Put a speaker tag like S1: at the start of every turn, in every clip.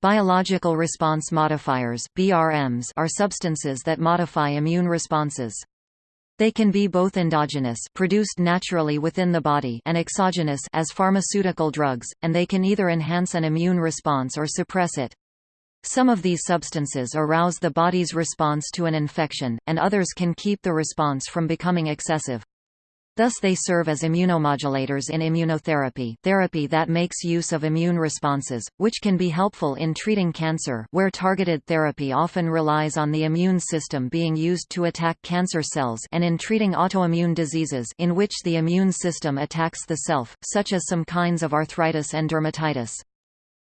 S1: Biological response modifiers (BRMs) are substances that modify immune responses. They can be both endogenous produced naturally within the body and exogenous as pharmaceutical drugs, and they can either enhance an immune response or suppress it. Some of these substances arouse the body's response to an infection, and others can keep the response from becoming excessive. Thus they serve as immunomodulators in immunotherapy therapy that makes use of immune responses, which can be helpful in treating cancer where targeted therapy often relies on the immune system being used to attack cancer cells and in treating autoimmune diseases in which the immune system attacks the self, such as some kinds of arthritis and dermatitis.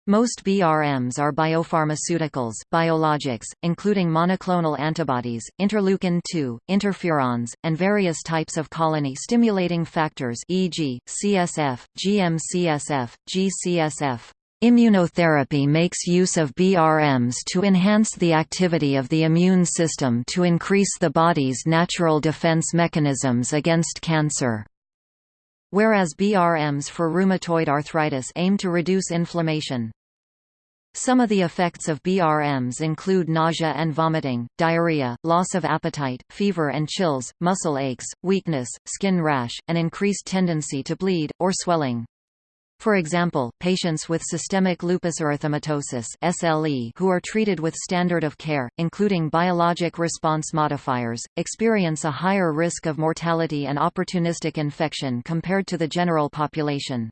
S1: Most BRMs are biopharmaceuticals, biologics, including monoclonal antibodies, interleukin-2, interferons, and various types of colony-stimulating factors e.g., CSF, GM-CSF, G-CSF. Immunotherapy makes use of BRMs to enhance the activity of the immune system to increase the body's natural defense mechanisms against cancer. Whereas BRMs for rheumatoid arthritis aim to reduce inflammation. Some of the effects of BRMs include nausea and vomiting, diarrhea, loss of appetite, fever and chills, muscle aches, weakness, skin rash, and increased tendency to bleed, or swelling. For example, patients with systemic lupus erythematosus (SLE) who are treated with standard of care, including biologic response modifiers, experience a higher risk of mortality and opportunistic infection compared to the general population.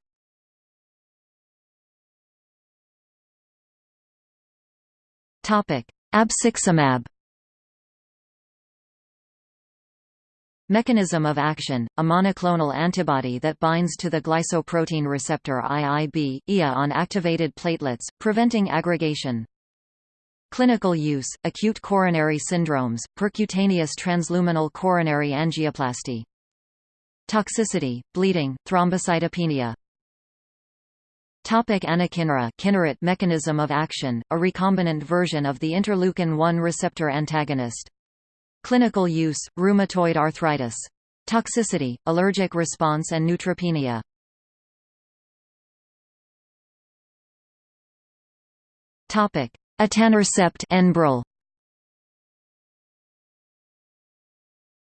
S1: Abciximab Mechanism of action, a monoclonal antibody that binds to the glycoprotein receptor IIB, IA on activated platelets, preventing aggregation. Clinical use, acute coronary syndromes, percutaneous transluminal coronary angioplasty. Toxicity, bleeding, thrombocytopenia, Topic anakinra mechanism of action, a recombinant version of the interleukin-1 receptor antagonist. Clinical use, rheumatoid arthritis. Toxicity, allergic response and neutropenia. Topic: Enbrel.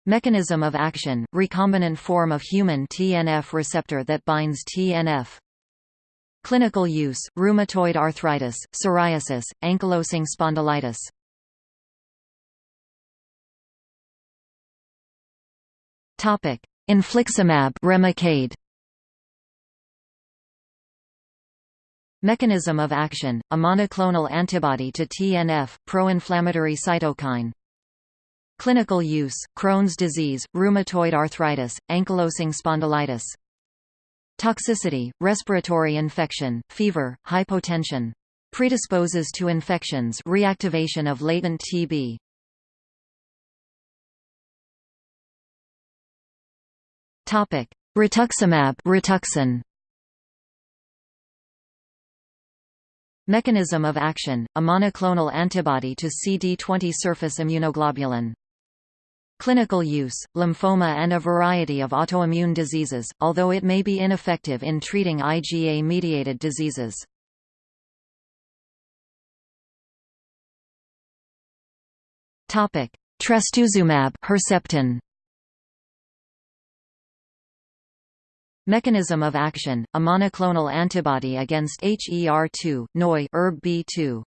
S1: Mechanism of action, recombinant form of human TNF receptor that binds TNF. Clinical use, rheumatoid arthritis, psoriasis, ankylosing spondylitis. Topic: Infliximab Remicade. Mechanism of action: a monoclonal antibody to TNF, pro-inflammatory cytokine. Clinical use: Crohn's disease, rheumatoid arthritis, ankylosing spondylitis. Toxicity, respiratory infection, fever, hypotension. Predisposes to infections reactivation of latent TB. Topic: Rituximab Rituxan. Mechanism of action: a monoclonal antibody to CD20 surface immunoglobulin. Clinical use, lymphoma and a variety of autoimmune diseases, although it may be ineffective in treating IgA-mediated diseases. Topic: Trastuzumab Herceptin. Mechanism of action, a monoclonal antibody against HER2, neu ERB-B2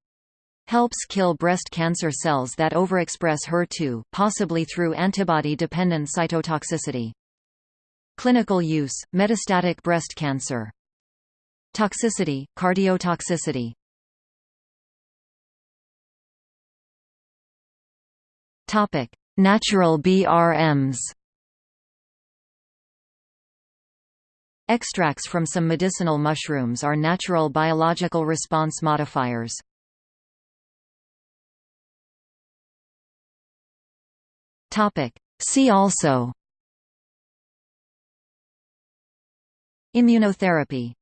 S1: helps kill breast cancer cells that overexpress HER2, possibly through antibody-dependent cytotoxicity. Clinical use, metastatic breast cancer. Toxicity, cardiotoxicity. Natural BRMs. Extracts from some medicinal mushrooms are natural biological response modifiers.
S2: See also. Immunotherapy